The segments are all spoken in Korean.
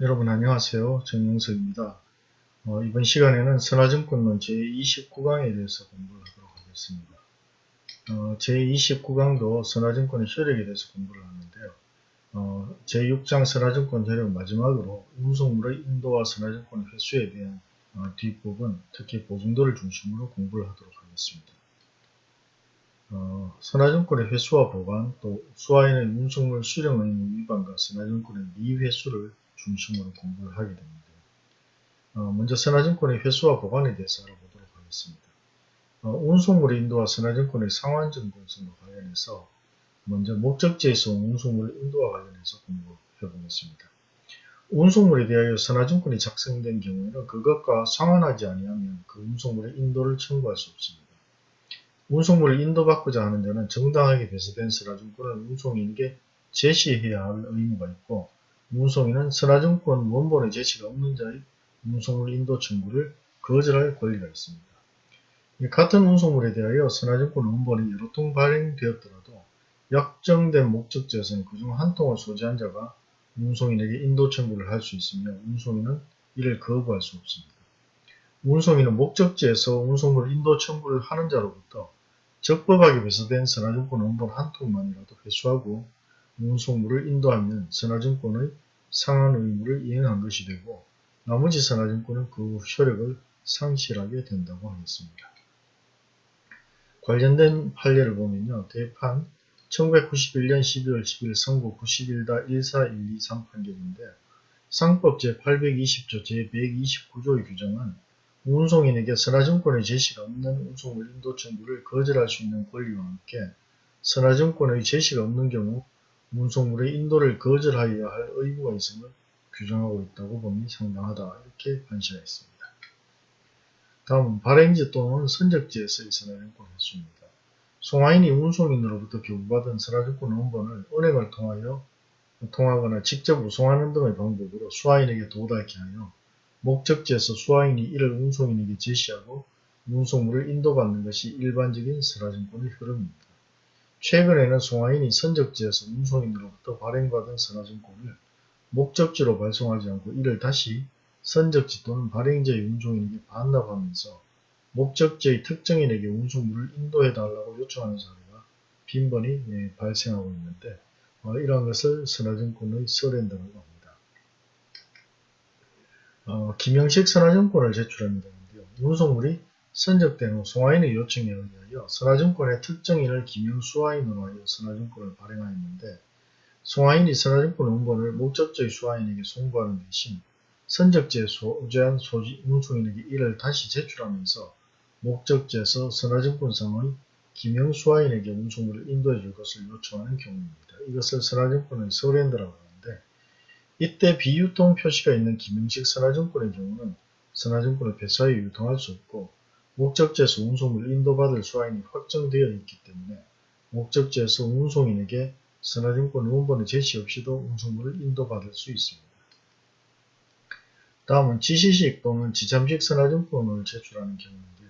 여러분 안녕하세요. 정영석입니다. 어, 이번 시간에는 선화증권론 제29강에 대해서 공부를 하도록 하겠습니다. 어, 제29강도 선화증권의 효력에 대해서 공부를 하는데요. 어, 제6장 선화증권 효력 마지막으로 운송물의 인도와 선화증권 횟수에 대한 어, 뒷부분, 특히 보증도를 중심으로 공부를 하도록 하겠습니다. 어, 선화증권의 횟수와 보관, 또 수화인의 운송물 수령 의무 위반과 선화증권의 미회수를 중심으로 공부를 하게 됩니다. 어, 먼저 선화증권의 회수와 보관에 대해서 알아보도록 하겠습니다. 어, 운송물의 인도와 선화증권의 상환증권성과 관련해서 먼저 목적지에서 운송물 인도와 관련해서 공부해 보겠습니다. 운송물에 대하여 선화증권이 작성된 경우에는 그것과 상환하지 아니하면 그 운송물의 인도를 청구할 수 없습니다. 운송물을 인도받고자 하는 자는 정당하게 배서된 선화증권을 운송인에게 제시해야 할 의무가 있고 운송인은 선화증권 원본의 제시가 없는 자의 운송물 인도 청구를 거절할 권리가 있습니다. 같은 운송물에 대하여 선화증권 원본이 여러 통 발행되었더라도 약정된 목적지에서는 그중 한 통을 소지한 자가 운송인에게 인도 청구를 할 수 있으며 운송인은 이를 거부할 수 없습니다. 운송인은 목적지에서 운송물 인도 청구를 하는 자로부터 적법하게 배서된 선화증권 원본 한 통만이라도 회수하고 운송물을 인도하면 선화증권의 상한 의무를 이행한 것이 되고 나머지 선화증권은 그 효력을 상실하게 된다고 하겠습니다. 관련된 판례를 보면요. 대판 1991년 12월 10일 선고 91-14123 판결인데 상법 제820조 제129조의 규정은 운송인에게 선화증권의 제시가 없는 운송물 인도 청구를 거절할 수 있는 권리와 함께 선화증권의 제시가 없는 경우 운송물의 인도를 거절하여야 할 의무가 있음을 규정하고 있다고 보니 상당하다 이렇게 판시하였습니다. 다음은 발행지 또는 선적지에서의 선화증권 횟수입니다. 송화인이 운송인으로부터 교부받은 선화증권 원본을 은행을 통하여 통하거나 직접 우송하는 등의 방법으로 수화인에게 도달케 하여 목적지에서 수화인이 이를 운송인에게 제시하고 운송물을 인도받는 것이 일반적인 선화증권의 흐름입니다. 최근에는 송화인이 선적지에서 운송인으로부터 발행받은 선화증권을 목적지로 발송하지 않고 이를 다시 선적지 또는 발행지의 운송인에게 반납하면서 목적지의 특정인에게 운송물을 인도해달라고 요청하는 사례가 빈번히 예, 발생하고 있는데 어, 이러한 것을 선화증권의 서렌더라고 합니다. 어, 김영식 선화증권을 제출하면 되는데요. 운송물이 선적된 후 송화인의 요청에 의하여 선화증권의 특정인을 김영수화인으로 하여 선화증권을 발행하였는데 송화인이 선화증권 원본을 목적지의 수화인에게 송부하는 대신 선적지에 소재한 소지 운송인에게 이를 다시 제출하면서 목적지에서 선화증권상의 김영수화인에게 운송물을 인도해 줄 것을 요청하는 경우입니다. 이것을 선화증권의 서렌더라고 하는데 이때 비유통 표시가 있는 김영식 선화증권의 경우는 선화증권을 배사에 유통할 수 없고 목적지에서 운송물을 인도받을 수화인이 확정되어 있기 때문에 목적지에서 운송인에게 선화증권 원본의 제시 없이도 운송물을 인도받을 수 있습니다. 다음은 지시식 또는 지참식 선화증권을 제출하는 경우인데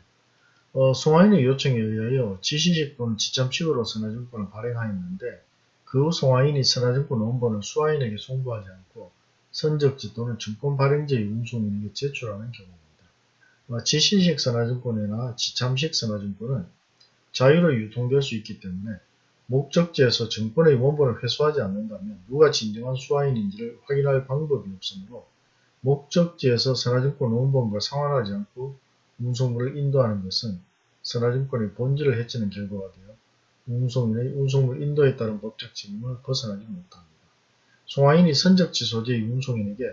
어, 송화인의 요청에 의하여 지시식 또는 지참식으로 선화증권을 발행하였는데 그 후 송화인이 선화증권 원본을 수화인에게 송부하지 않고 선적지 또는 증권 발행지의 운송인에게 제출하는 경우입니다. 어, 지시식 선화증권이나 지참식 선화증권은 자유로 유통될 수 있기 때문에 목적지에서 증권의 원본을 회수하지 않는다면 누가 진정한 수화인인지를 확인할 방법이 없으므로 목적지에서 선화증권 원본과 상환하지 않고 운송물을 인도하는 것은 선화증권의 본질을 해치는 결과가 되어 운송인의 운송물 인도에 따른 법적 책임을 벗어나지 못합니다. 송화인이 선적지 소재의 운송인에게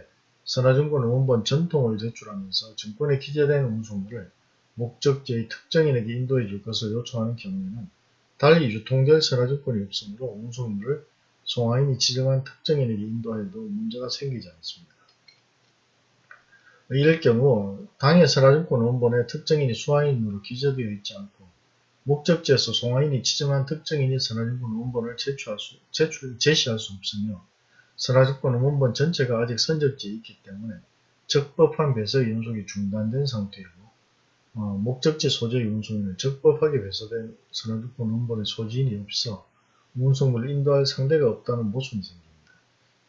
선화증권 원본 전통을 제출하면서 증권에 기재된 운송물을 목적지의 특정인에게 인도해 줄 것을 요청하는 경우에는 달리 유통될 선화증권이 없으므로 운송물을 송화인이 지정한 특정인에게 인도하여도 문제가 생기지 않습니다. 이럴 경우 당해 선화증권 원본에 특정인이 수화인으로 기재되어 있지 않고 목적지에서 송화인이 지정한 특정인이 선화증권 원본을 제출할 수, 제출, 제시할 수 없으며 선화증권 원본 전체가 아직 선적지에 있기 때문에 적법한 배서 연속이 중단된 상태이고 어, 목적지 소재의 운송인은 적법하게 배서된 선화증권 원본의 소지인이 없어 운송물을 인도할 상대가 없다는 모순이 생깁니다.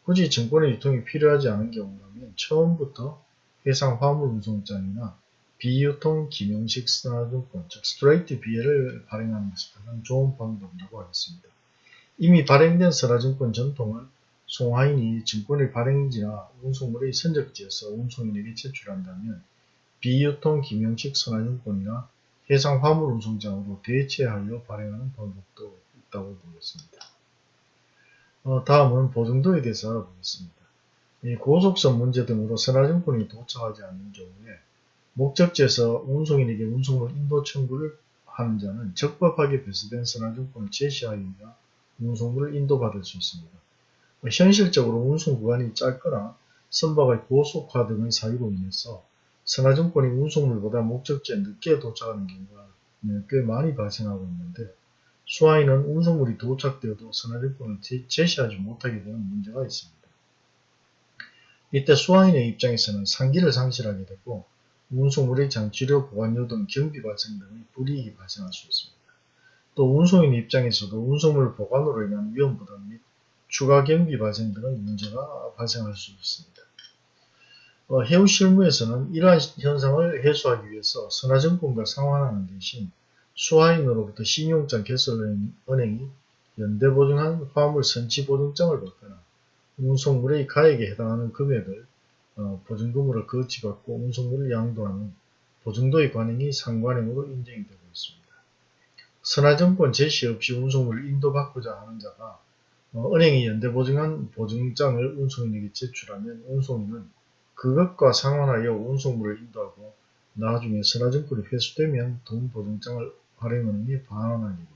굳이 증권의 유통이 필요하지 않은 경우라면 처음부터 해상 화물 운송장이나 비유통 김용식 선화증권, 즉 스트레이트 비해를 발행하는 것이 가장 좋은 방법이라고 하겠습니다. 이미 발행된 선화증권 전통은 송하인이 증권의 발행지나 운송물의 선적지에서 운송인에게 제출한다면 비유통 김용식 선화증권이나 해상 화물 운송장으로 대체하여 발행하는 방법도 있다고 보겠습니다. 어, 다음은 보증도에 대해서 알아보겠습니다. 이 고속선 문제 등으로 선화증권이 도착하지 않는 경우에 목적지에서 운송인에게 운송물 인도 청구를 하는 자는 적법하게 배수된 선화증권을 제시하여야 운송물을 인도받을 수 있습니다. 현실적으로 운송 구간이 짧거나 선박의 고속화 등의 사유로 인해서 선화증권이 운송물보다 목적지에 늦게 도착하는 경우가 꽤 많이 발생하고 있는데 수화인은 운송물이 도착되어도 선화증권을 제시하지 못하게 되는 문제가 있습니다. 이때 수화인의 입장에서는 상기를 상실하게 되고 운송물의 장치료, 보관료 등 경비 발생 등의 불이익이 발생할 수 있습니다. 또 운송인 입장에서도 운송물 보관으로 인한 위험 부담 및 추가 경비 발생 등의 문제가 발생할 수 있습니다. 어, 해우 실무에서는 이러한 현상을 해소하기 위해서 선화증권과 상환하는 대신 수화인으로부터 신용장 개설은행이 연대보증한 화물 선치보증장을 받거나 운송물의 가액에 해당하는 금액을 어, 보증금으로 거치받고 운송물을 양도하는 보증도의 관행이 상관행으로 인정이 되고 있습니다. 선화증권 제시 없이 운송물을 인도받고자 하는 자가 어, 은행이 연대보증한 보증장을 운송인에게 제출하면 운송인은 그것과 상환하여 운송물을 인도하고 나중에 선화증권이 회수되면 돈보증장을 발행은행에 반환하게 됩니다.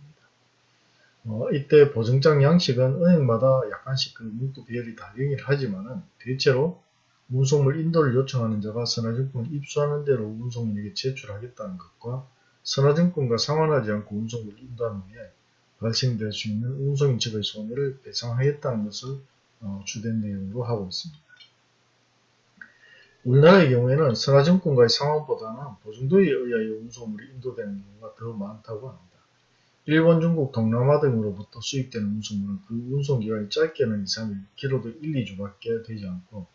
어, 이때 보증장 양식은 은행마다 약간씩 그 문구 비율이 다르긴 하지만은 대체로 운송물 인도를 요청하는 자가 선화증권을 입수하는 대로 운송인에게 제출하겠다는 것과 선화증권과 상환하지 않고 운송물을 인도하는 후에 발생될 수 있는 운송인 측의 손해를 배상하겠다는 것을 어, 주된 내용으로 하고 있습니다. 우리나라의 경우에는 선하증권과의 상환보다는 보증도에 의하여 운송물이 인도되는 경우가 더 많다고 합니다. 일본, 중국, 동남아 등으로부터 수입되는 운송물은 그 운송기간이 짧게는 2, 3일, 길어도 1, 2주밖에 되지 않고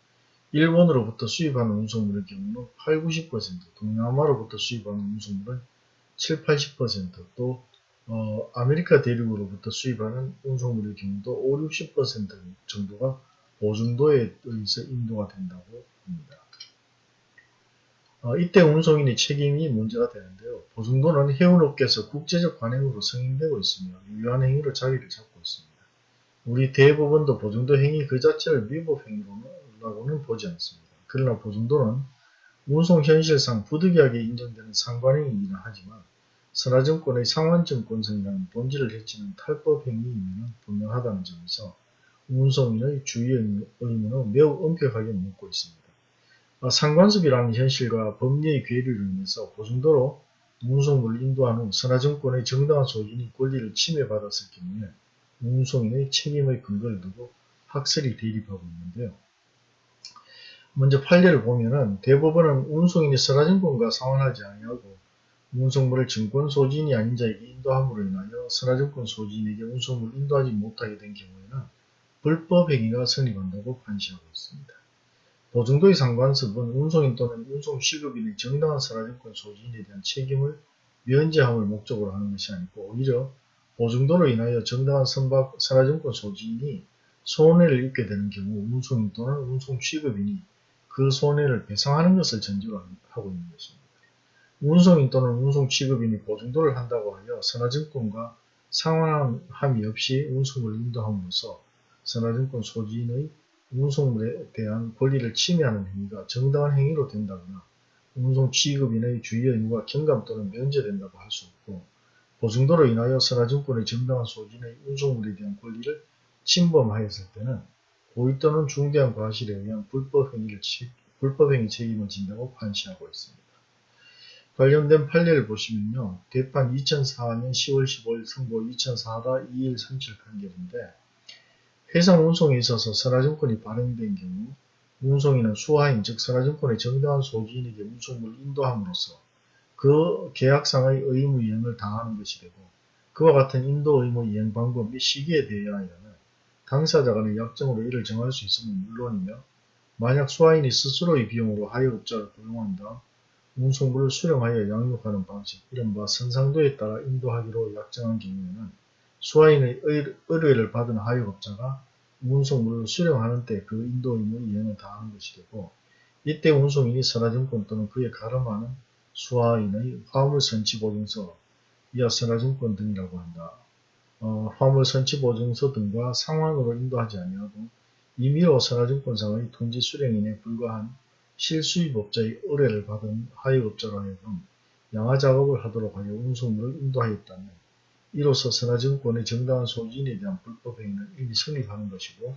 일본으로부터 수입하는 운송물의 경우는 8, 90%, 동남아로부터 수입하는 운송물은 7, 80%, 또 어, 아메리카 대륙으로부터 수입하는 운송물의 경우도 5, 60% 정도가 보증도에 의해서 인도가 된다고 합니다. 어, 이때 운송인의 책임이 문제가 되는데요. 보증도는 해운업계에서 국제적 관행으로 승인되고 있으며 유효한 행위로 자리를 잡고 있습니다. 우리 대법원도 보증도 행위 그 자체를 위법 행위라고는 보지 않습니다. 그러나 보증도는 운송 현실상 부득이하게 인정되는 상관행위이긴 하지만 선화증권의 상환증권성이라는 본질을 해치는 탈법 행위이면 분명하다는 점에서 운송인의 주의 의무는 매우 엄격하게 묻고 있습니다. 어, 상관습이라는 현실과 법리의 괴리를 인해서 고정도로 운송물을 인도한 후 선화증권의 정당한 소진이 권리를 침해받았을 경우에 운송인의 책임의 근거를 두고 학설이 대립하고 있는데요. 먼저 판례를 보면은 대법원은 운송인이 선화증권과 상환하지 아니하고 운송물을 증권 소진이 아닌 자에게 인도함으로 인하여 선화증권 소진에게 운송물을 인도하지 못하게 된 경우에는 불법 행위가 성립한다고 판시하고 있습니다. 보증도의 상관습은 운송인 또는 운송시급인의 정당한 선화증권 소진에 대한 책임을 면제함을 목적으로 하는 것이 아니고 오히려 보증도로 인하여 정당한 선박 선화증권 소진이 손해를 입게 되는 경우 운송인 또는 운송시급인이 그 손해를 배상하는 것을 전제로 하고 있는 것입니다. 운송인 또는 운송 취급인이 보증도를 한다고 하여 선화증권과 상환함이 없이 운송을 인도함으로써 선화증권 소진의 운송물에 대한 권리를 침해하는 행위가 정당한 행위로 된다거나 운송 취급인의 주의 의무가 경감 또는 면제된다고 할 수 없고 보증도로 인하여 선화증권의 정당한 소진의 운송물에 대한 권리를 침범하였을 때는 고의 또는 중대한 과실에 의한 불법행위를 불법행위 책임을 진다고 판시하고 있습니다. 관련된 판례를 보시면요. 대판 2004년 10월 15일 선고 2004-2137 판결인데 해상 운송에 있어서 선화증권이 발행된 경우 운송인은 수하인 즉 선화증권의 정당한 소지인에게 운송물을 인도함으로써 그 계약상의 의무 이행을 당하는 것이 되고 그와 같은 인도 의무 이행 방법 및 시기에 대하여는 당사자 간의 약정으로 이를 정할 수 있으면 물론이며 만약 수화인이 스스로의 비용으로 하역업자를 고용한다. 운송물을 수령하여 양육하는 방식, 이른바 선상도에 따라 인도하기로 약정한 경우에는 수화인의 의- 의뢰를 받은 하역업자가 운송물을 수령하는 때 그 인도 의무 이행을 다하는 것이 되고 이때 운송인이 선화증권 또는 그에 가름하는 수화인의 화물선치보증서, 이하 선화증권 등이라고 한다. 어, 화물선치보증서 등과 상환으로 인도하지 아니하고 임의로 선화증권상의 통지 수령인에 불과한 실수입업자의 의뢰를 받은 하역업자로 하여금 양화 작업을 하도록 하여 운송물을 인도하였다면 이로써 선화증권의 정당한 소지인에 대한 불법행위는 이미 성립하는 것이고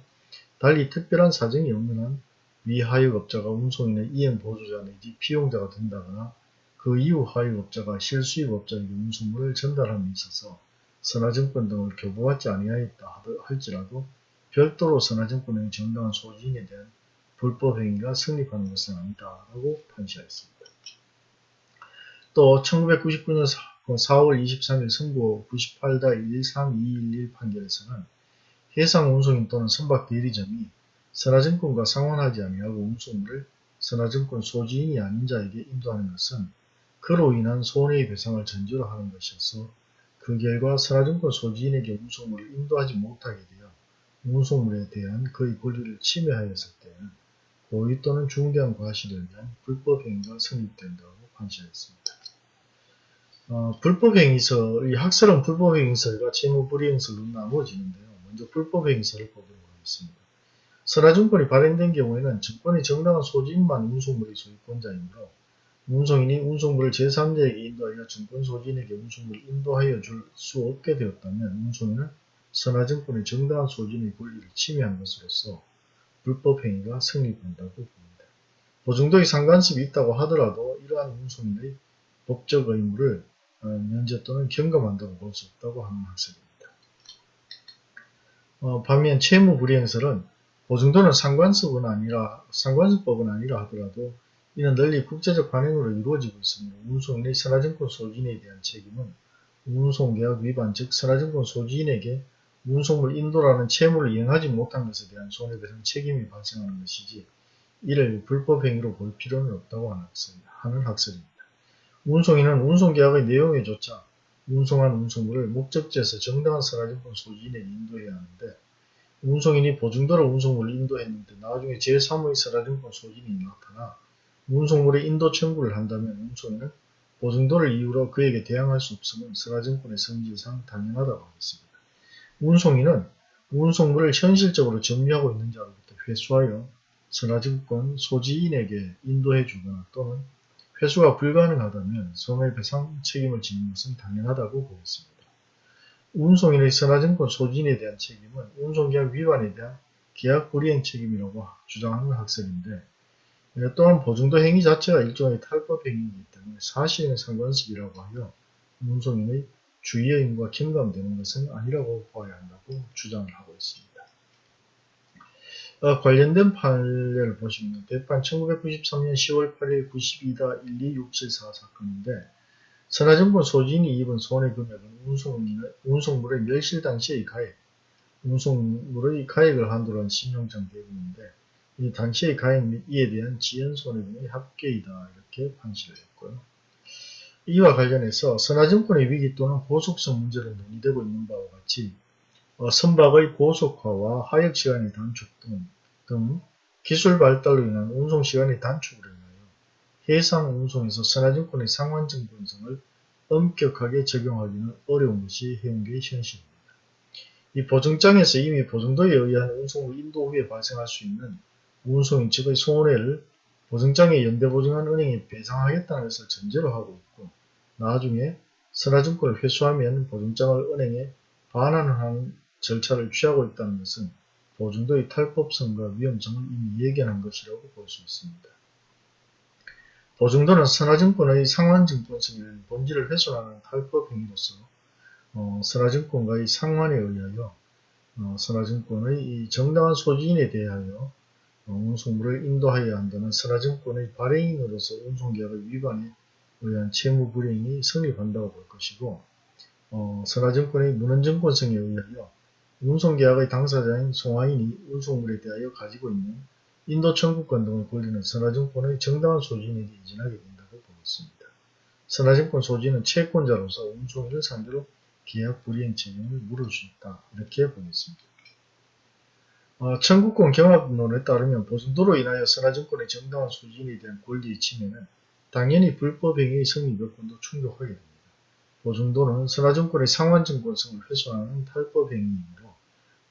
달리 특별한 사정이 없는 한 위하역업자가 운송인의 이행보조자 내지 피용자가 된다거나 그 이후 하역업자가 실수입업자에게 운송물을 전달함에 있어서 선화증권 등을 교부받지 아니하였다 할지라도 별도로 선화증권의 정당한 소지인에 대한 불법행위가 성립하는 것은 아니다라고 판시하였습니다. 또 1999년 4월 23일 선고 98-13211 판결에서는 해상 운송인 또는 선박 대리점이 선화증권과 상환하지 아니하고 운송물을 선화증권 소지인이 아닌 자에게 인도하는 것은 그로 인한 손해의 배상을 전제로 하는 것이어서 그 결과 선화증권 소지인에게 운송물을 인도하지 못하게 되어 운송물에 대한 그의 권리를 침해하였을 때에는 고의 또는 중대한 과실을 위한 불법행위가 성립된다고 판시하였습니다. 어, 불법행위서의 학설은 불법행위설과 채무불이행설로 나누어지는데요. 먼저 불법행위설을 보도록 하겠습니다. 선화증권이 발행된 경우에는 증권의 정당한 소지인만 운송물의 소유권자이므로 운송인이 운송물을 제3자에게 인도하여 증권 소지인에게 운송물을 인도하여 줄 수 없게 되었다면 운송인은 선화증권의 정당한 소지인의 권리를 침해한 것으로서 불법행위가 성립한다고 봅니다. 보증도의 상관습이 있다고 하더라도 이러한 운송인의 법적 의무를 어, 면제 또는 경감한다고 볼 수 없다고 하는 학설입니다. 어, 반면 채무불이행설은 보증도는 상관습은 아니라 상관습법은 아니라 하더라도 이는 널리 국제적 관행으로 이루어지고 있으므로 운송인의 선화증권 소지인에 대한 책임은 운송계약 위반 즉 선화증권 소지인에게 운송물 인도라는 채무를 이행하지 못한 것에 대한 손해배상 책임이 발생하는 것이지 이를 불법행위로 볼 필요는 없다고 하는, 학설, 하는 학설입니다. 운송인은 운송계약의 내용에 조차 운송한 운송물을 목적지에서 정당한 선화증권 소지인에게 인도해야 하는데 운송인이 보증도로 운송물을 인도했는데 나중에 제3의 선화증권 소지인이 나타나 운송물의 인도 청구를 한다면 운송인은 보증도를 이유로 그에게 대항할 수 없음은 선화증권의 성질상 당연하다고 하겠습니다. 운송인은 운송물을 현실적으로 점유하고 있는 자로부터 회수하여 선화증권 소지인에게 인도해 주거나 또는 회수가 불가능하다면 손해배상 책임을 지는 것은 당연하다고 보겠습니다. 운송인의 선화증권 소지인에 대한 책임은 운송계약 위반에 대한 계약 불이행 책임이라고 주장하는 학설인데 또한 보증도 행위 자체가 일종의 탈법 행위이기 때문에 사실은 상관습이라고 하여 운송인의 주의 의무가 경감되는 것은 아니라고 봐야 한다고 주장을 하고 있습니다. 어, 관련된 판례를 보시면 대판 1993년 10월 8일 92-12674 사건인데 선화증권 소지인이 입은 손해 금액은 운송 물의 멸실 당시의 가액, 운송물의 가액을 한도로 한 신용장 대금인데 이 당시의 가액 및 이에 대한 지연 손해금의 합계이다 이렇게 판시를 했고요. 이와 관련해서 선화증권의 위기 또는 고속성 문제로 논의되고 있는 바와 같이 어, 선박의 고속화와 하역시간의 단축 등, 등 기술 발달로 인한 운송시간의 단축으로 인하여 해상 운송에서 선화증권의 상환증권성을 엄격하게 적용하기는 어려운 것이 해운계의 현실입니다. 이 보증장에서 이미 보증도에 의한 운송을 인도 후에 발생할 수 있는 운송인 측의 손해를 보증장에 연대보증한 은행에 배상하겠다는 것을 전제로 하고 있고 나중에 선화증권을 회수하면 보증장을 은행에 반환하는 절차를 취하고 있다는 것은 보증도의 탈법성과 위험성을 이미 예견한 것이라고 볼 수 있습니다. 보증도는 선화증권의 상환증권성의 본질을 훼손하는 탈법 행위로서 어, 선화증권과의 상환에 의하여 어, 선화증권의 정당한 소지인에 대하여 어, 운송물을 인도하여야 한다는 선화증권의 발행인으로서 운송계약의 위반에 의한 채무 불이행이 성립한다고 볼 것이고 어, 선화증권의 문헌증권성에 의하여 운송계약의 당사자인 송하인이 운송물에 대하여 가지고 있는 인도 청구권 등의 권리는 선화증권의 정당한 소진에게 이전하게 된다고 보겠습니다. 선화증권 소진은 채권자로서 운송인을 상대로 계약 불이행 책임을 물을 수 있다. 이렇게 보겠습니다. 어, 청구권 경합론에 따르면 보증도로 인하여 선화증권의 정당한 소진에 대한 권리의 침해는 당연히 불법행위의 성립 여건도 충족하게 됩니다. 보증도는 선화증권의 상환증권성을 훼손하는 탈법행위이므로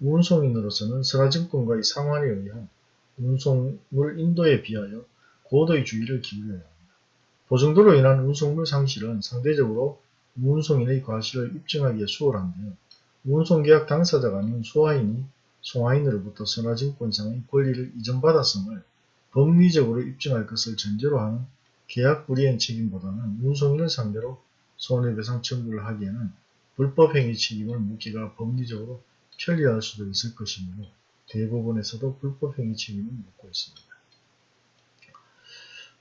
운송인으로서는 선화증권과의 상환에 의한 운송물 인도에 비하여 고도의 주의를 기울여야 합니다. 보증도로 인한 운송물 상실은 상대적으로 운송인의 과실을 입증하기에 수월한데요. 운송계약 당사자가 아닌 수화인이 송화인으로부터 선화증권상의 권리를 이전받았음을 법리적으로 입증할 것을 전제로 하는 계약 불이행 책임보다는 운송인을 상대로 손해배상 청구를 하기에는 불법행위 책임을 묻기가 법리적으로 편리할 수도 있을 것이므로 대부분에서도 불법행위 책임을 묻고 있습니다.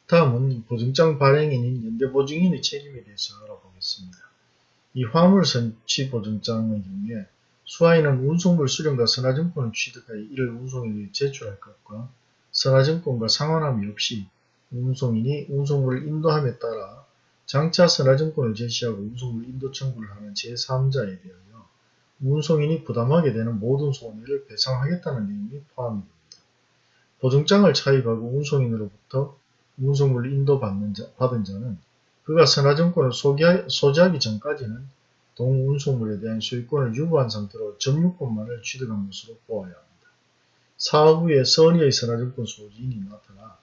다음은 보증장 발행인인 연대보증인의 책임에 대해서 알아보겠습니다. 이 화물선취보증장의 경우에 수화인은 운송물 수령과 선화증권을 취득하여 이를 운송인에게 제출할 것과 선화증권과 상환함이 없이 운송인이 운송물을 인도함에 따라 장차 선화증권을 제시하고 운송물 인도 청구를 하는 제3자에 대하여 운송인이 부담하게 되는 모든 손해를 배상하겠다는 내용이 포함이 됩니다. 보증장을 차입하고 운송인으로부터 운송물을 인도받는 자, 자는 그가 선화증권을 소지하기 전까지는 동운송물에 대한 소유권을 유보한 상태로 점유권만을 취득한 것으로 보아야 합니다. 사업 후에 선의의 선화증권 소지인이 나타나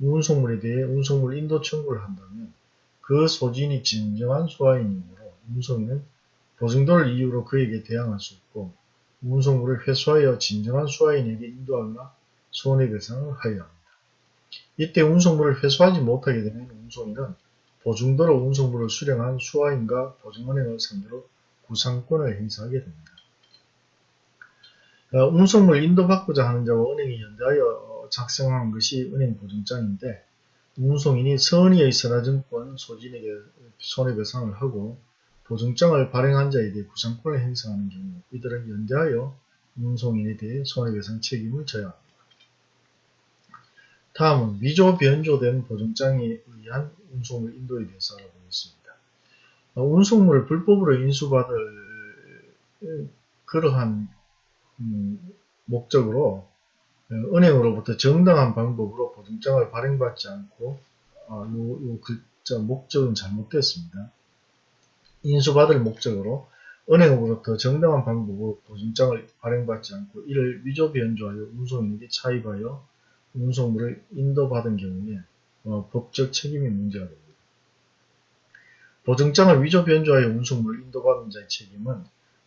운송물에 대해 운송물 인도 청구를 한다면 그 소지인이 진정한 소화인이므로 운송인은 보증도를 이유로 그에게 대항할 수 없고 운송물을 회수하여 진정한 수화인에게 인도하거나 손해배상을 하여야 합니다. 이때 운송물을 회수하지 못하게 되면 운송인은 보증도로 운송물을 수령한 수화인과 보증은행을 상대로 구상권을 행사하게 됩니다. 어, 운송물 인도받고자 하는 자와 은행이 연대하여 작성한 것이 은행 보증장인데 운송인이 선의의 선화증권 소진에게 손해배상을 하고 보증장을 발행한 자에 대해 구상권을 행사하는 경우 이들은 연대하여 운송인에 대해 손해배상 책임을 져야 합니다. 다음은 위조 변조된 보증장에 의한 운송물 인도에 대해서 알아보겠습니다. 어, 운송물을 불법으로 인수받을 그러한 음, 목적으로 어, 은행으로부터 정당한 방법으로 보증장을 발행받지 않고 어, 요, 요 글자 목적은 잘못됐습니다. 인수받을 목적으로 은행으로부터 정당한 방법으로 보증장을 발행받지 않고 이를 위조 변조하여 운송인에게 차입하여 운송물을 인도받은 경우에 어, 법적 책임이 문제가 됩니다. 보증장을 위조 변조하여 운송물을 인도받은 자의 책임은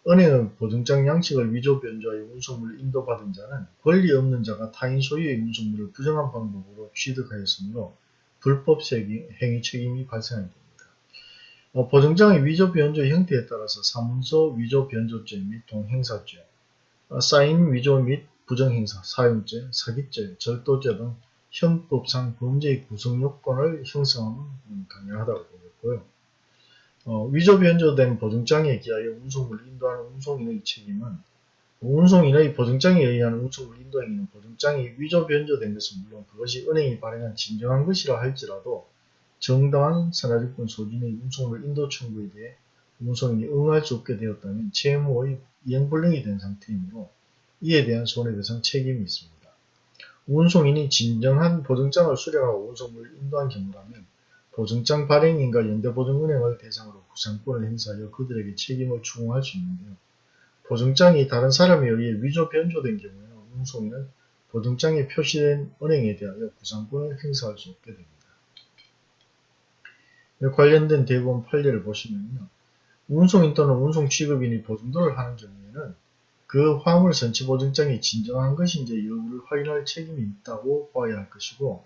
은행의 보증장 양식을 위조 변조하여 운송물을 인도받은 자는 권리 없는 자가 타인 소유의 운송물을 부정한 방법으로 취득하였으므로 불법 행위 책임이 발생하게 됩니다. 어, 보증장의 위조 변조 형태에 따라서 사문서 위조 변조죄 및 동행사죄, 어, 사인 위조 및 부정행사, 사용죄, 사기죄, 절도죄 등 형법상 범죄의 구성 요건을 형성하면 가능하다고 보겠고요. 어, 위조 변조된 보증장에 기하여 운송물을 인도하는 운송인의 책임은 운송인의 보증장에 의한 운송물 인도 행위는 보증장이 위조 변조된 것은 물론 그것이 은행이 발행한 진정한 것이라 할지라도 정당한 선화증권 소진의 운송물 인도 청구에 대해 운송인이 응할 수 없게 되었다면 채무의 이행불능이 된 상태이므로 이에 대한 손해배상 책임이 있습니다. 운송인이 진정한 보증장을 수령하고 운송물을 인도한 경우라면 보증장 발행인과 연대보증은행을 대상으로 구상권을 행사하여 그들에게 책임을 추궁할 수 있는데요. 보증장이 다른 사람에 의해 위조 변조된 경우에는 운송인은 보증장에 표시된 은행에 대하여 구상권을 행사할 수 없게 됩니다. 관련된 대부분 판례를 보시면요. 운송인 또는 운송 취급인이 보증도를 하는 경우에는 그 화물 선취 보증장이 진정한 것인지 여부를 확인할 책임이 있다고 봐야 할 것이고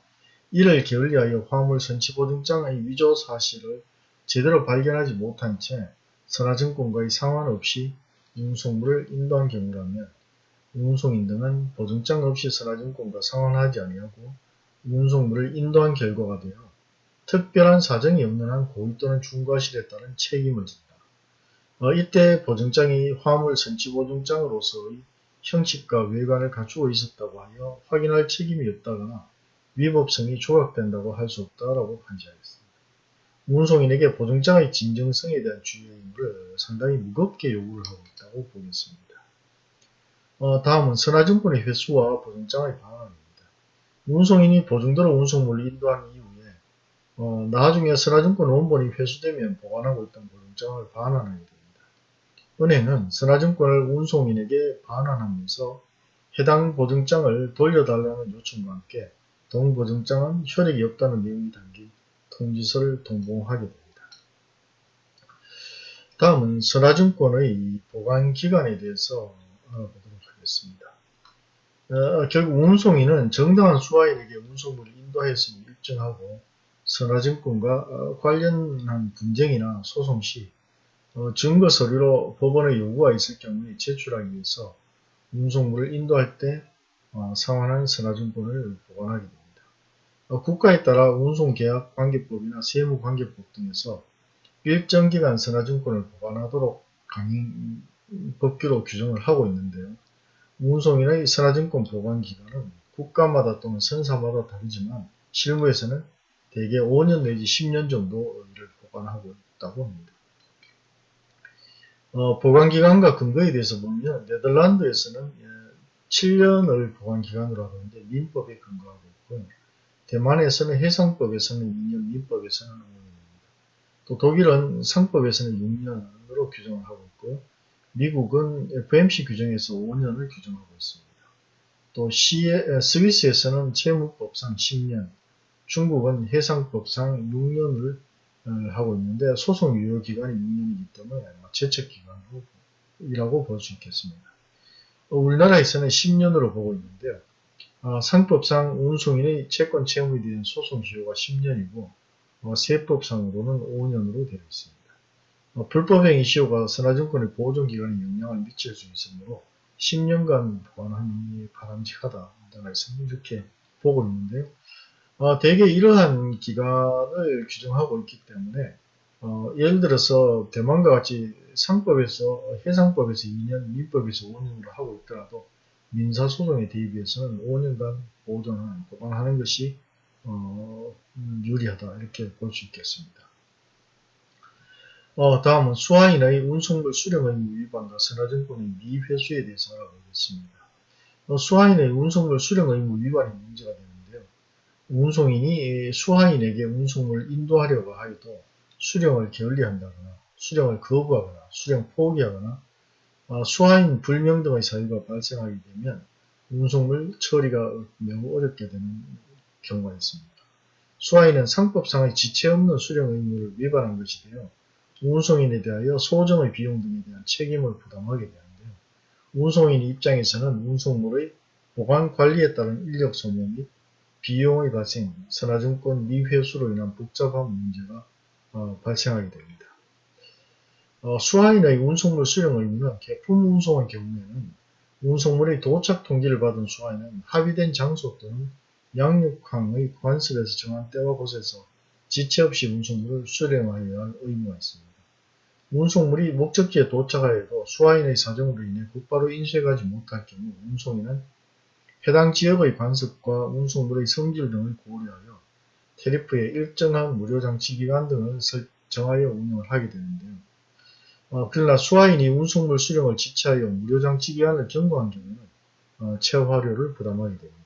이를 게을리하여 화물 선취 보증장의 위조 사실을 제대로 발견하지 못한 채 선화증권과의 상관없이 운송물을 인도한 경우라면 운송인 등은 보증장 없이 선화증권과 상환하지 아니하고 운송물을 인도한 결과가 되어 특별한 사정이 없는 한 고의 또는 중과실에 따른 책임을 진다. 어, 이때 보증장이 화물 선치보증장으로서의 형식과 외관을 갖추고 있었다고 하여 확인할 책임이 없다거나 위법성이 조각된다고 할 수 없다라고 판시하였습니다. 운송인에게 보증장의 진정성에 대한 주의 의무를 상당히 무겁게 요구를 하고 있다고 보겠습니다. 어, 다음은 선화증권의 회수와 보증장의 반환입니다. 운송인이 보증대로 운송물을 인도한 이후에 어, 나중에 선화증권 원본이 회수되면 보관하고 있던 보증장을 반환하게 됩니다. 은행은 선화증권을 운송인에게 반환하면서 해당 보증장을 돌려달라는 요청과 함께 동보증장은 효력이 없다는 내용이 담긴 통지서를 동봉하게 됩니다. 다음은 선화증권의 보관기간에 대해서 알아보도록 하겠습니다. 어, 결국 운송인은 정당한 수화인에게 운송물을 인도했음을 입증하고 선화증권과 어, 관련한 분쟁이나 소송 시 어, 증거 서류로 법원의 요구가 있을 경우에 제출하기 위해서 운송물을 인도할 때 어, 상환한 선화증권을 보관하게 됩니다. 어, 국가에 따라 운송계약관계법이나 세무관계법 등에서 일정 기간 선화증권을 보관하도록 강행 법규로 규정을 하고 있는데요. 운송인의 선화증권 보관기간은 국가마다 또는 선사마다 다르지만 실무에서는 대개 5년 내지 10년 정도 를 보관하고 있다고 합니다. 어, 보관기간과 근거에 대해서 보면 네덜란드에서는 7년을 예, 보관기간으로 하고 있는데 민법에 근거하고 있고요. 대만에서는 해상법에서는 2년, 민법에서는 5년입니다. 또 독일은 상법에서는 6년으로 규정을 하고 있고요. 미국은 FMC 규정에서 5년을 규정하고 있습니다. 또 시에, 스위스에서는 채무법상 10년, 중국은 해상법상 6년을 어, 하고 있는데 소송 유효 기간이 6년이기 때문에 제척 기간이라고 볼 수 있겠습니다. 어, 우리나라에서는 10년으로 보고 있는데요. 어, 상법상 운송인의 채권 채무에 대한 소송 기효가 10년이고 세법상으로는 5년으로 되어 있습니다. 불법행위 시효가 선화증권의 보존기간에 영향을 미칠 수 있으므로 10년간 보관하는 바람직하다. 이렇게 보고 있는데요. 어, 대개 이러한 기간을 규정하고 있기 때문에 어, 예를 들어서 대만과 같이 상법에서 해상법에서 2년, 민법에서 5년으로 하고 있더라도 민사소송에 대비해서는 5년간 보존하는, 보관하는 것이 어, 유리하다 이렇게 볼 수 있겠습니다. 어, 다음은 수화인의 운송물 수령 의무 위반과 선화증권의 미회수에 대해서 알아보겠습니다. 어, 수화인의 운송물 수령 의무 위반이 문제가 됩니다. 운송인이 수하인에게 운송을 인도하려고 하여도 수령을 게을리한다거나 수령을 거부하거나 수령 포기하거나 아, 수하인 불명 등의 사유가 발생하게 되면 운송물 처리가 매우 어렵게 되는 경우가 있습니다. 수하인은 상법상의 지체 없는 수령 의무를 위반한 것이 되어 운송인에 대하여 소정의 비용 등에 대한 책임을 부담하게 되는데요. 운송인 입장에서는 운송물의 보관 관리에 따른 인력 소모 및 비용의 발생, 선화증권 미회수로 인한 복잡한 문제가 어, 발생하게 됩니다. 어, 수화인의 운송물 수령 의무는 개품 운송의 경우에는 운송물의 도착 통지를 받은 수화인은 합의된 장소 또는 양육항의 관습에서 정한 때와 곳에서 지체 없이 운송물을 수령하여야 할 의무가 있습니다. 운송물이 목적지에 도착하여도 수화인의 사정으로 인해 곧바로 인쇄가지 못할 경우 운송인은 해당 지역의 관습과 운송물의 성질 등을 고려하여 테리프의 일정한 무료 장치 기간 등을 설정하여 운영을 하게 되는데요. 어, 그러나 수화인이 운송물 수령을 지체하여 무료 장치 기간을 경고한 경우는 어, 체화료를 부담하게 됩니다.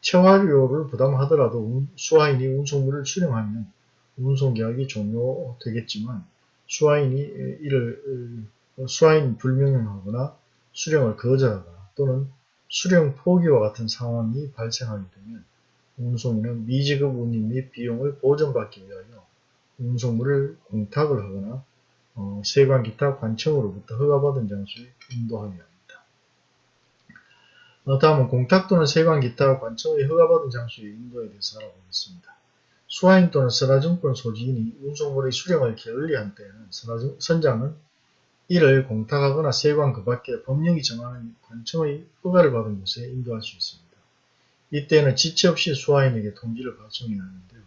체화료를 부담하더라도 수화인이 운송물을 수령하면 운송계약이 종료되겠지만 수화인이 이를 어, 수화인 불명령하거나 수령을 거절하거나 또는 수령 포기와 같은 상황이 발생하게 되면 운송인은 미지급 운임 및 비용을 보전받기 위하여 운송물을 공탁을 하거나 어, 세관 기타 관청으로부터 허가받은 장소에 인도하게 합니다. 어, 다음은 공탁 또는 세관 기타 관청의 허가받은 장소에 인도에 대해서 알아보겠습니다. 수화인 또는 선화증권 소지인이 운송물의 수령을 게을리한 때에는 선장은 이를 공탁하거나 세관 그 밖에 법령이 정하는 관청의 허가를 받은 곳에 인도할 수 있습니다. 이때는 지체 없이 수하인에게 통지를 발송해야 하는데요.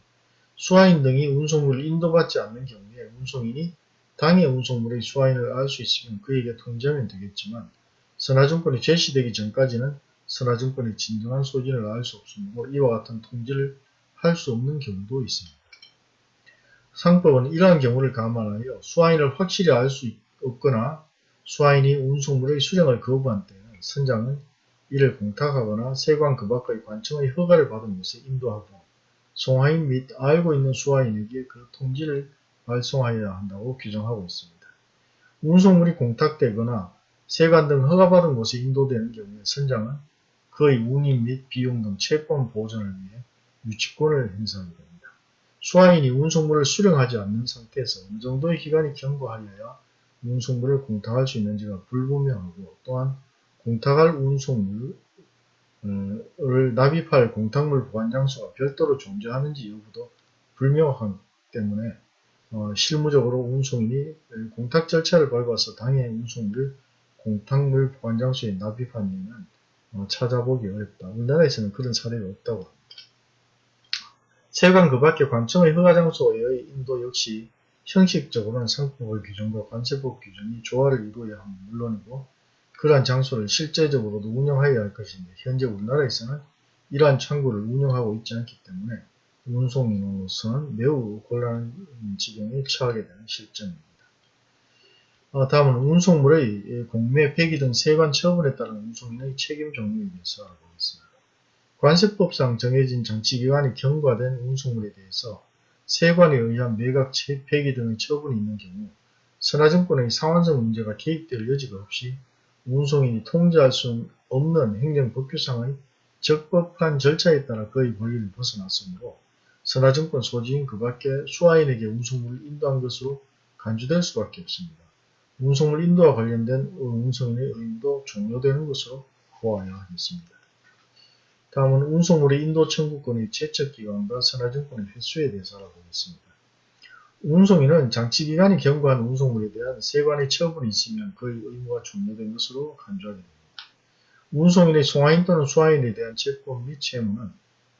수하인 등이 운송물을 인도받지 않는 경우에 운송인이 당해 운송물의 수화인을 알 수 있으면 그에게 통지하면 되겠지만 선화증권이 제시되기 전까지는 선화증권의 진정한 소진을 알 수 없으므로 이와 같은 통지를 할 수 없는 경우도 있습니다. 상법은 이러한 경우를 감안하여 수화인을 확실히 알 수 없거나 수화인이 운송물의 수령을 거부한 때에는 선장은 이를 공탁하거나 세관 그 밖의 관청의 허가를 받은 곳에 인도하고 송화인 및 알고 있는 수화인에게 그 통지를 발송하여야 한다고 규정하고 있습니다. 운송물이 공탁되거나 세관 등 허가받은 곳에 인도되는 경우에 선장은 그의 운임 및 비용 등 채권 보전을 위해 유치권을 행사하게 됩니다. 수화인이 운송물을 수령하지 않는 상태에서 어느 정도의 기간이 경과하여야 운송물을 공탁할 수 있는지가 불분명하고 또한 공탁할 운송물을 납입할 공탁물 보관장소가 별도로 존재하는지 여부도 불명확하기 때문에 어, 실무적으로 운송인이 공탁 절차를 밟아서 당해 운송물을 공탁물 보관장소에 납입한 예는 어, 찾아보기 어렵다. 우리나라에서는 그런 사례가 없다고 합니다. 세관 그 밖의 관청의 허가장소의 인도 역시 형식적으로는 상법의 규정과 관세법 규정이 조화를 이루어야 하는 물론이고 그러한 장소를 실제적으로도 운영하여야 할 것인데 현재 우리나라에서는 이러한 창구를 운영하고 있지 않기 때문에 운송인으로서는 매우 곤란한 지경에 처하게 되는 실정입니다. 어, 다음은 운송물의 공매, 폐기 등 세관 처분에 따른 운송인의 책임 종류에 대해서 알아보겠습니다. 관세법상 정해진 장치기관이 경과된 운송물에 대해서 세관에 의한 매각, 폐기 등의 처분이 있는 경우 선화증권의 상환성 문제가 개입될 여지가 없이 운송인이 통제할 수 없는 행정법규상의 적법한 절차에 따라 그의 권리를 벗어났으므로 선화증권 소지인 그 밖에 수화인에게 운송물을 인도한 것으로 간주될 수밖에 없습니다. 운송물 인도와 관련된 운송인의 의무도 종료되는 것으로 보아야 하겠습니다. 다음은 운송물의 인도 청구권의 제척기간과 선화증권의 횟수에 대해서 알아보겠습니다. 운송인은 장치기간이 경과한 운송물에 대한 세관의 처분이 있으면 그의 의무가 종료된 것으로 간주하게 됩니다. 운송인의 송화인 또는 수화인에 대한 채권 및 채무는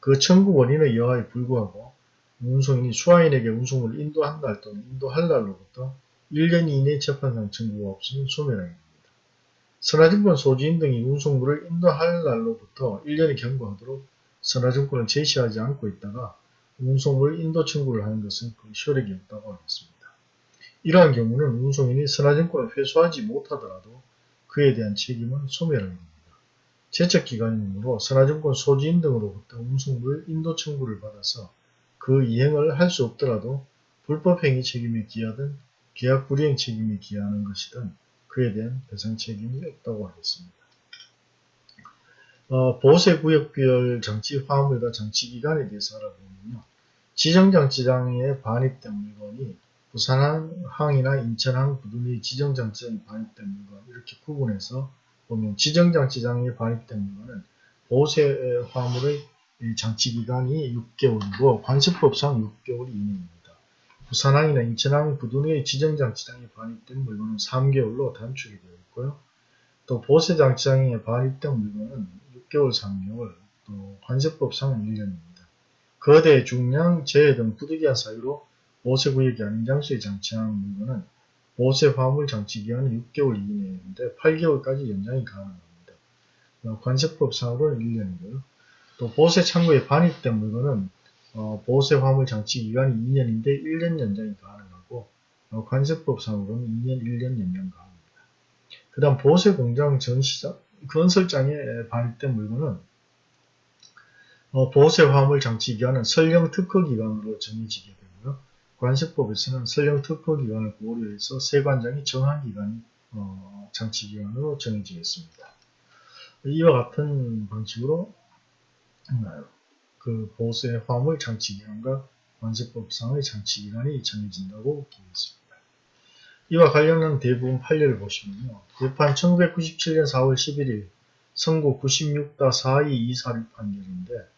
그 청구 원인의 여하에 불구하고 운송인이 수화인에게 운송물을 인도한 날 또는 인도할 날로부터 1년 이내 재판상 청구가 없으면 소멸하게 됩니다. 선화증권 소지인 등이 운송물을 인도할 날로부터 1년이 경과하도록 선화증권을 제시하지 않고 있다가 운송물 인도 청구를 하는 것은 그 효력이 없다고 하겠습니다. 이러한 경우는 운송인이 선화증권을 회수하지 못하더라도 그에 대한 책임은 소멸하게 됩니다. 제척기간이므로 선화증권 소지인 등으로부터 운송물 인도 청구를 받아서 그 이행을 할 수 없더라도 불법행위 책임에 기하든 계약 불이행 책임에 기하는 것이든 그에 대한 배상 책임이 없다고 하겠습니다. 어, 보세구역별 장치 화물과 장치기간에 대해서 알아보면요. 지정장치장에 반입된 물건이 부산항이나 인천항, 부두리 지정장치장에 반입된 물건 이렇게 구분해서 보면 지정장치장에 반입된 물건은 보세 화물의 장치기간이 6개월이고 관세법상 6개월 이내입니다. 부산항이나 인천항, 부두리의 지정장치장에 반입된 물건은 3개월로 단축이 되어 있고요. 또 보세장치장에 반입된 물건은 6개월, 3개월, 또 관세법상은 1년입니다. 거대, 중량, 재해 등 부득이한 사유로 보세구역이 아닌 장소에 장치한 물건은 보세 화물 장치 기간이 6개월 이내인데 8개월까지 연장이 가능합니다. 어, 관세법상으로는 1년이고요. 또 보세 창고에 반입된 물건은 어, 보세 화물 장치 기간이 2년인데 1년 연장이 가능하고 어, 관세법 상으로는 2년, 1년 연장 가능합니다. 그 다음 보세 공장 전시장, 건설장에 반입된 물건은 어, 보세 화물 장치 기간은 설령 특허 기간으로 정해지게 되고요. 관세법에서는 설령 특허 기간을 고려해서 세관장이 정한 기간이 어, 장치 기간으로 정해지겠습니다. 이와 같은 방식으로 음, 그 보세 화물 장치 기간과 관세법상의 장치 기간이 정해진다고 보겠습니다. 이와 관련한 대부분 판례를 보시면요. 재판 1997년 4월 11일 선고 96-4224 판결인데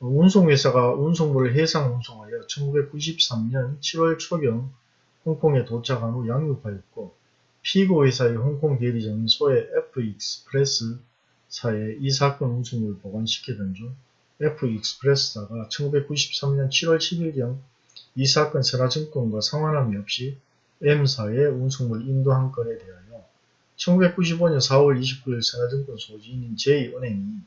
운송회사가 운송물을 해상 운송하여 1993년 7월 초경 홍콩에 도착한 후 양육하였고 피고회사의 홍콩 대리점인 소의 F익스프레스사에 이 사건 운송물을 보관시키던 중 F익스프레스사가 1993년 7월 10일경 이 사건 선화증권과 상환함이 없이 M사의 운송물 인도한 건에 대하여 1995년 4월 29일 선화증권 소지인인 J은행이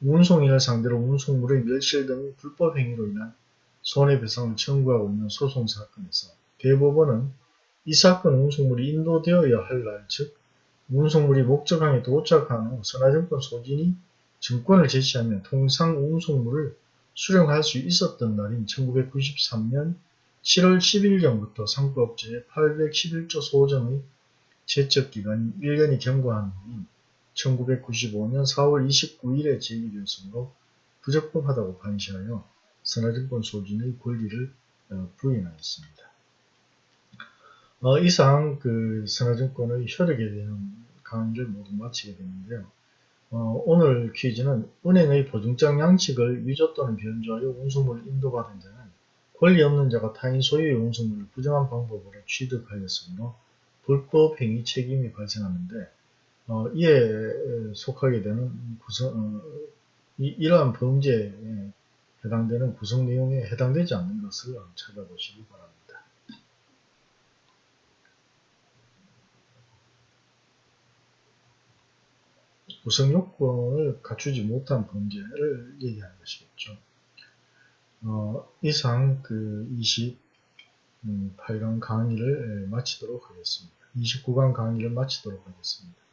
운송인을 상대로 운송물의 멸실 등 불법 행위로 인한 손해배상을 청구하고 있는 소송 사건에서 대법원은 이 사건 운송물이 인도되어야 할 날, 즉 운송물이 목적항에 도착한 후 선화증권 소진이 증권을 제시하면 통상 운송물을 수령할 수 있었던 날인 1993년 7월 10일경부터 상부업체의 811조 소정의 제척기간이 1년이 경과한 후인 1995년 4월 29일에 제기되었으므로 부적법하다고 판시하여 선화증권 소진의 권리를 어, 부인하였습니다. 어, 이상 그 선화증권의 효력에 대한 강의를 모두 마치게 되는데요. 어, 오늘 퀴즈는 은행의 보증장 양식을 위조 또는 변조하여 운송물을 인도받은 자는 권리 없는 자가 타인 소유의 운송물을 부정한 방법으로 취득하였으므로 불법 행위 책임이 발생하는데 어, 이에 속하게 되는 구성, 어, 이, 러한 범죄에 해당되는 구성 내용에 해당되지 않는 것을 찾아보시기 바랍니다. 구성 요건을 갖추지 못한 범죄를 얘기하는 것이겠죠. 어, 이상 그 28강 강의를 마치도록 하겠습니다. 29강 강의를 마치도록 하겠습니다.